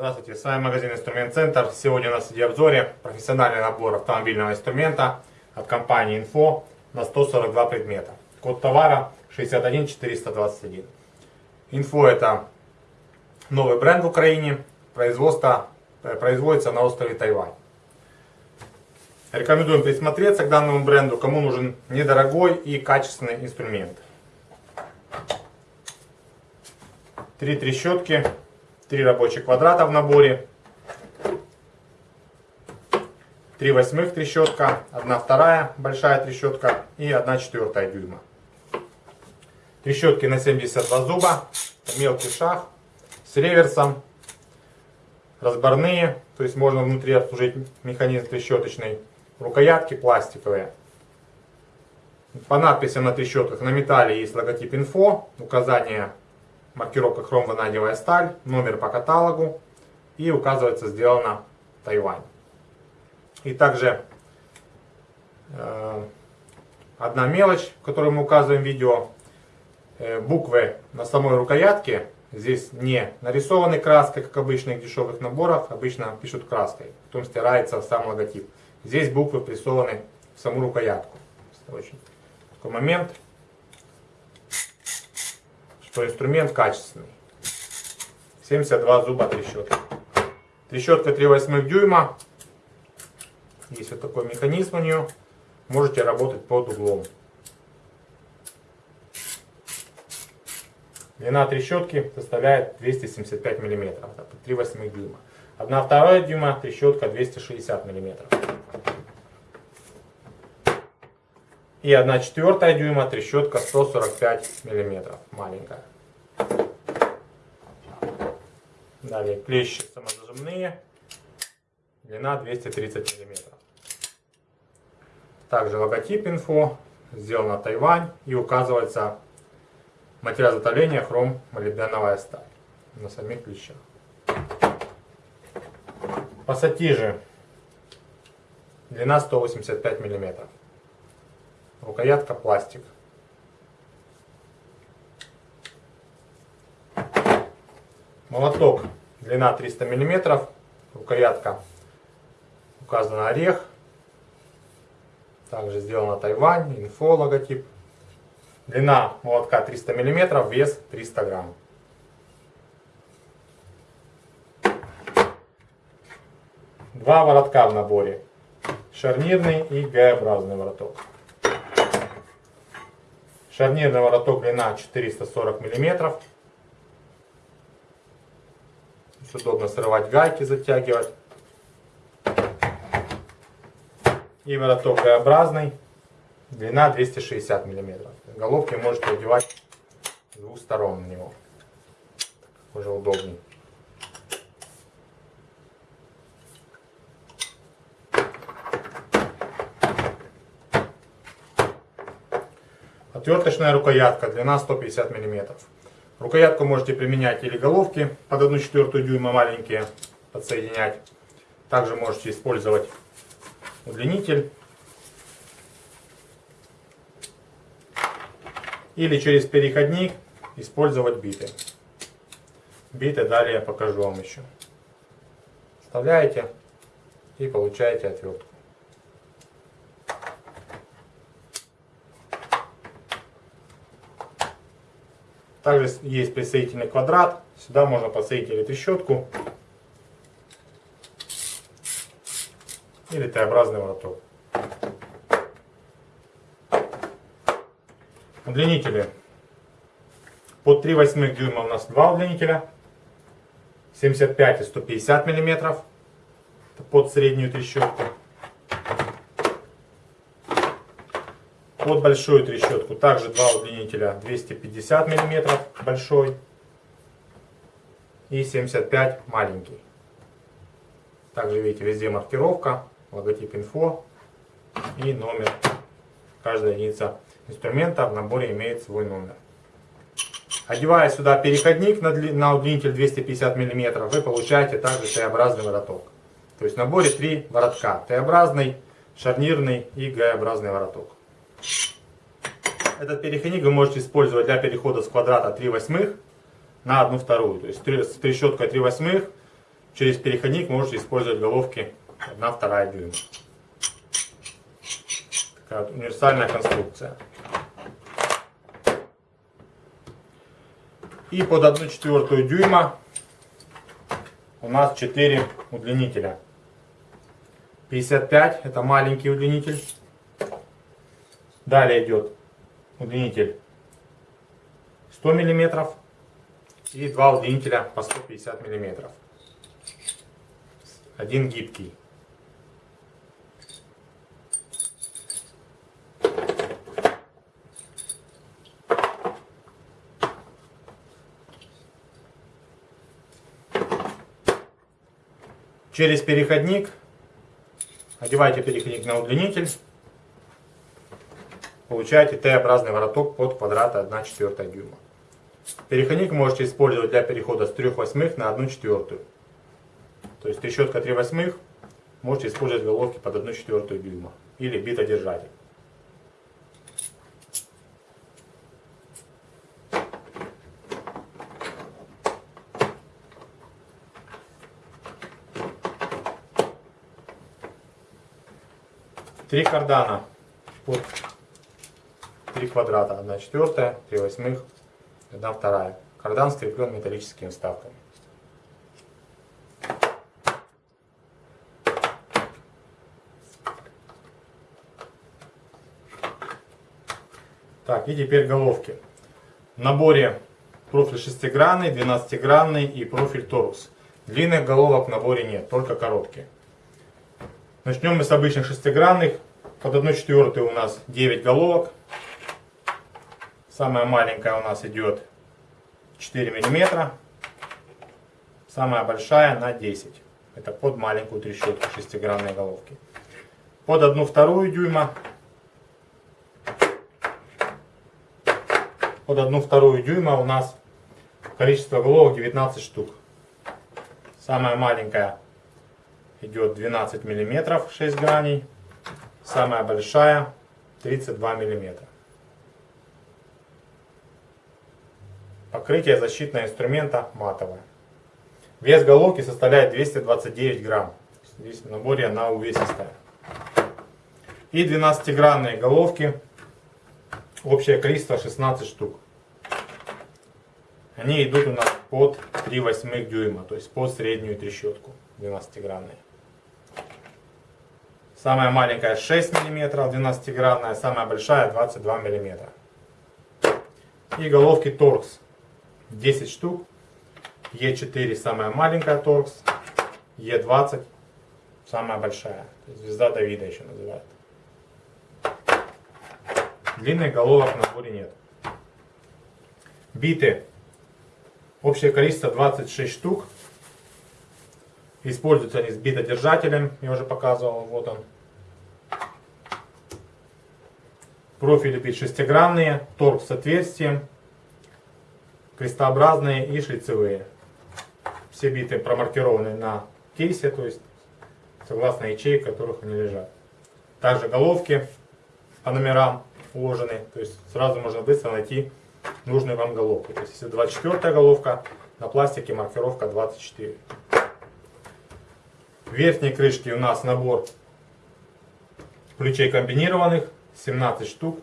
Здравствуйте, с вами магазин Инструмент Центр. Сегодня у нас в обзоре профессиональный набор автомобильного инструмента от компании Info на 142 предмета. Код товара 61421. Info это новый бренд в Украине, производство, производится на острове Тайвань. Рекомендуем присмотреться к данному бренду, кому нужен недорогой и качественный инструмент. Три трещотки Три рабочих квадрата в наборе. Три восьмых трещотка, одна вторая большая трещотка и одна четвертая дюйма. Трещотки на 72 зуба, мелкий шаг с реверсом, разборные, то есть можно внутри обслужить механизм трещоточный, рукоятки пластиковые. По надписям на трещотках на металле есть логотип инфо, указание маркировка хром ванадиевая сталь, номер по каталогу и указывается сделано Тайвань. И также э, одна мелочь, которую мы указываем в видео, э, буквы на самой рукоятке здесь не нарисованы краской, как обычно в дешевых наборах, обычно пишут краской, потом стирается сам логотип. Здесь буквы присованы в саму рукоятку. Очень такой момент что инструмент качественный. 72 зуба трещотка. Трещотка 3 8 дюйма. Есть вот такой механизм у нее. Можете работать под углом. Длина трещотки составляет 275 мм. 3 8 дюйма. 1 вторая дюйма трещотка 260 мм. И 1 четвертая дюйма трещотка 145 миллиметров, маленькая. Далее клещи самозажимные, длина 230 миллиметров. Также логотип инфо, сделано Тайвань и указывается материал изготовления хром молибденовая сталь на самих клещах. Пассатижи длина 185 миллиметров. Рукоятка пластик. Молоток длина 300 мм. Рукоятка указана орех. Также сделано Тайвань, инфо логотип. Длина молотка 300 мм, вес 300 грамм. Два воротка в наборе. Шарнирный и Г-образный вороток. Шарнирный вороток длина 440 мм. удобно срывать гайки, затягивать. И вороток Г-образный. Длина 260 мм. Головки можете одевать с двух сторон на него. Уже удобнее. Отверточная рукоятка, длина 150 мм. Рукоятку можете применять или головки под 1 четвертую дюйма маленькие подсоединять. Также можете использовать удлинитель. Или через переходник использовать биты. Биты далее я покажу вам еще. Вставляете и получаете отвертку. Также есть присоединительный квадрат. Сюда можно подсоединить трещотку, или Т-образный вороток. Удлинители. Под 3 восьмых дюйма у нас два удлинителя. 75 и 150 миллиметров. Под среднюю трещотку. Под большую трещотку также два удлинителя 250 мм большой и 75 маленький. Также видите везде маркировка, логотип инфо и номер. Каждая единица инструмента в наборе имеет свой номер. Одевая сюда переходник на, удлинитель 250 мм, вы получаете также Т-образный вороток. То есть в наборе три воротка. Т-образный, шарнирный и Г-образный вороток. Этот переходник вы можете использовать для перехода с квадрата 3 восьмых на 1 вторую. То есть с трещоткой 3 восьмых через переходник можете использовать головки 1 вторая дюйма. Такая вот универсальная конструкция. И под 1 четвертую дюйма у нас 4 удлинителя. 55 это маленький удлинитель. Далее идет удлинитель 100 миллиметров и два удлинителя по 150 миллиметров. Один гибкий. Через переходник одевайте переходник на удлинитель. Получаете Т-образный вороток под квадрат 1 четвертая дюйма. Переходник можете использовать для перехода с 3 восьмых на 1 четвертую. То есть трещотка 3 восьмых можете использовать головки под 1 четвертую дюйма. Или битодержатель. Три кардана под 3 квадрата, 1 четвертая, 3 восьмых, 1 вторая. Кардан скреплен металлическими вставками. Так, и теперь головки. В наборе профиль шестигранный, двенадцатигранный и профиль торус. Длинных головок в наборе нет, только короткие. Начнем мы с обычных шестигранных. Под 1 четвертую у нас 9 головок. Самая маленькая у нас идет 4 миллиметра. Самая большая на 10. Это под маленькую трещотку шестигранной головки. Под 1 вторую дюйма. Под 1 вторую дюйма у нас количество головок 19 штук. Самая маленькая идет 12 миллиметров 6 граней. Самая большая 32 миллиметра. Покрытие защитного инструмента матовое. Вес головки составляет 229 грамм. Здесь в наборе она увесистая. И 12-гранные головки. Общее количество 16 штук. Они идут у нас под 3 восьмых дюйма, то есть под среднюю трещотку 12-гранные. Самая маленькая 6 мм, 12-гранная, самая большая 22 мм. И головки торкс 10 штук. Е4 самая маленькая торкс. Е20 самая большая. Звезда Давида еще называют. Длинных головок на наборе нет. Биты. Общее количество 26 штук. Используются они с битодержателем. Я уже показывал. Вот он. Профили бит шестигранные. Торкс с отверстием крестообразные и шлицевые. Все биты промаркированы на кейсе, то есть согласно ячеек, в которых они лежат. Также головки по номерам уложены, то есть сразу можно быстро найти нужную вам головку. То есть если 24 головка, на пластике маркировка 24. В верхней крышке у нас набор ключей комбинированных, 17 штук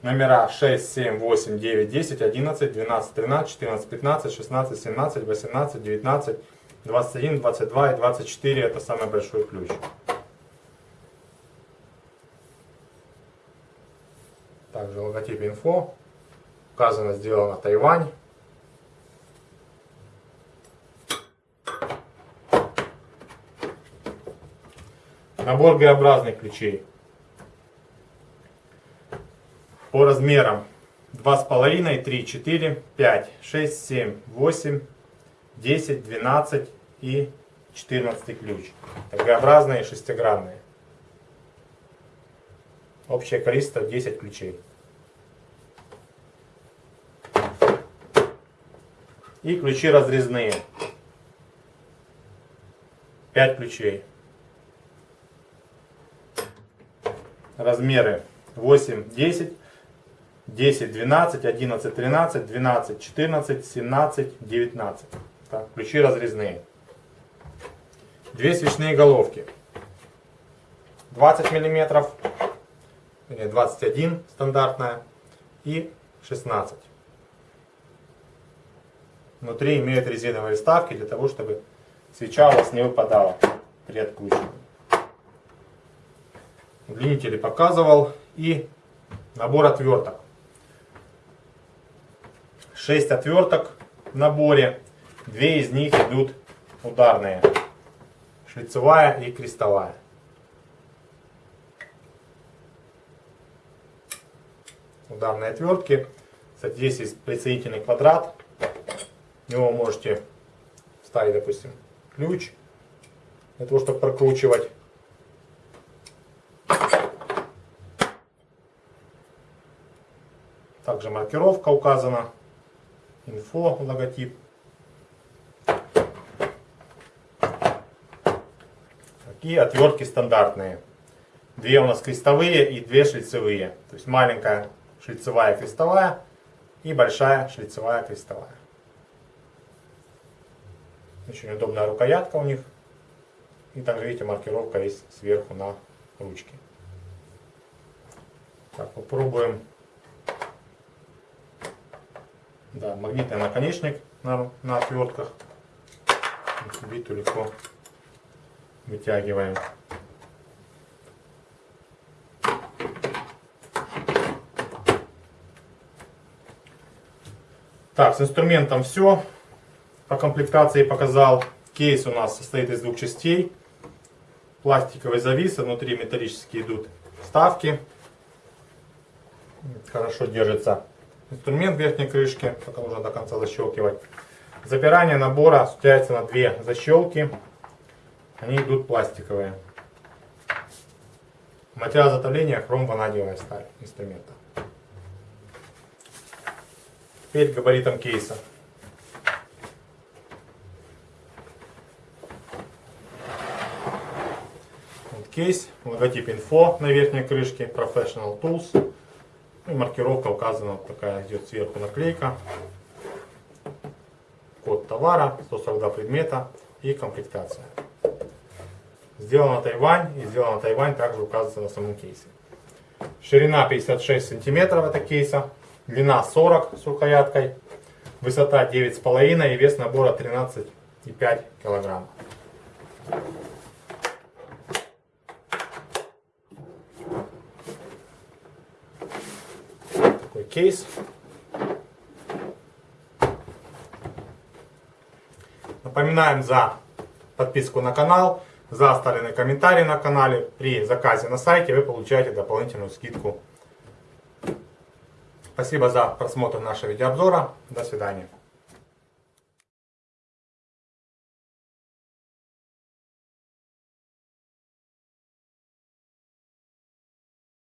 номера 6, 7, 8, 9, 10, 11, 12, 13, 14, 15, 16, 17, 18, 19, 21, 22 и 24 это самый большой ключ. Также логотип инфо. Указано, сделано Тайвань. Набор Г-образных ключей по размерам 2,5, 3, 4, 5, 6, 7, 8, 10, 12 и 14 ключ. Г-образные шестигранные. Общее количество 10 ключей. И ключи разрезные. 5 ключей. Размеры 8, 10, 10, 12, 11, 13, 12, 14, 17, 19. Так, ключи разрезные. Две свечные головки. 20 миллиметров, 21 стандартная и 16. Внутри имеют резиновые вставки для того, чтобы свеча у вас не выпадала при откручивании. Удлинители показывал и набор отверток. 6 отверток в наборе, две из них идут ударные, шлицевая и крестовая. Ударные отвертки. Кстати, здесь есть присоединительный квадрат. В него можете вставить, допустим, ключ для того, чтобы прокручивать. Также маркировка указана, инфо, логотип. Такие отвертки стандартные. Две у нас крестовые и две шлицевые. То есть маленькая шлицевая крестовая и большая шлицевая крестовая. Очень удобная рукоятка у них. И также, видите, маркировка есть сверху на ручке. Так, попробуем Да, магнитный наконечник на, на отвертках. Биту легко вытягиваем. Так, с инструментом все. По комплектации показал. Кейс у нас состоит из двух частей. Пластиковый завис, внутри металлические идут вставки. Хорошо держится инструмент верхней крышки, только нужно до конца защелкивать. Запирание набора осуществляется на две защелки. Они идут пластиковые. Материал затопления хром-ванадиевая сталь инструмента. Теперь габаритом кейса. Вот кейс, логотип инфо на верхней крышке, Professional Tools. Ну, и маркировка указана, вот такая идет сверху наклейка. Код товара, 142 предмета и комплектация. Сделано Тайвань и сделано Тайвань также указывается на самом кейсе. Ширина 56 сантиметров это кейса, длина 40 с рукояткой, высота 9,5 и вес набора 13,5 килограмм. Кейс. Напоминаем за подписку на канал, за оставленный комментарий на канале. При заказе на сайте вы получаете дополнительную скидку. Спасибо за просмотр нашего видеообзора. До свидания.